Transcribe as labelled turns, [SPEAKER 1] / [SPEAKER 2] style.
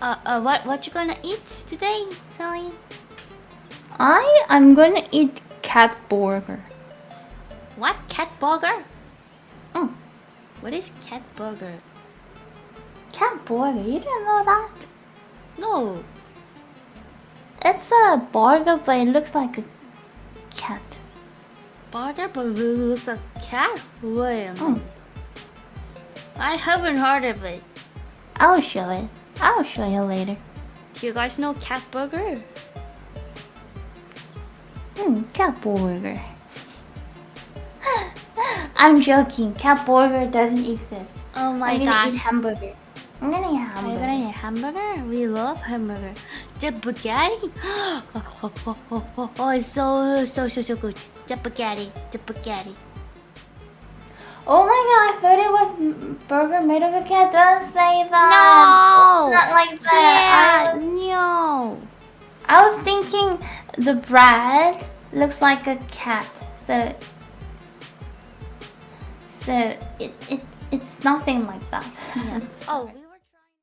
[SPEAKER 1] Uh, uh, what what you gonna eat today, Sally?
[SPEAKER 2] I am gonna eat cat burger.
[SPEAKER 1] What cat burger?
[SPEAKER 2] Mm.
[SPEAKER 1] What is cat burger?
[SPEAKER 2] Cat burger, you didn't know that?
[SPEAKER 1] No.
[SPEAKER 2] It's a burger, but it looks like a cat.
[SPEAKER 1] Burger, but it looks like cat. Wait a minute.
[SPEAKER 2] Mm.
[SPEAKER 1] I haven't heard of it.
[SPEAKER 2] I'll show it. I'll show you later.
[SPEAKER 1] Do you guys know cat burger?
[SPEAKER 2] Hmm, cat burger. I'm joking. Cat burger doesn't exist.
[SPEAKER 1] Oh my
[SPEAKER 2] I'm gonna
[SPEAKER 1] gosh.
[SPEAKER 2] eat hamburger. I'm gonna eat
[SPEAKER 1] Are you
[SPEAKER 2] hamburger.
[SPEAKER 1] gonna eat hamburger? We love hamburger. The spaghetti? oh, oh, oh, oh, oh, oh, it's so, so, so, so good. The spaghetti, the spaghetti.
[SPEAKER 2] Oh my god, I thought it was burger made of a cat. Don't say that.
[SPEAKER 1] No!
[SPEAKER 2] Not like that. I
[SPEAKER 1] Yeah,
[SPEAKER 2] was,
[SPEAKER 1] no.
[SPEAKER 2] I was thinking the bread looks like a cat. So so it, it it's nothing like that.
[SPEAKER 1] Yeah. Oh,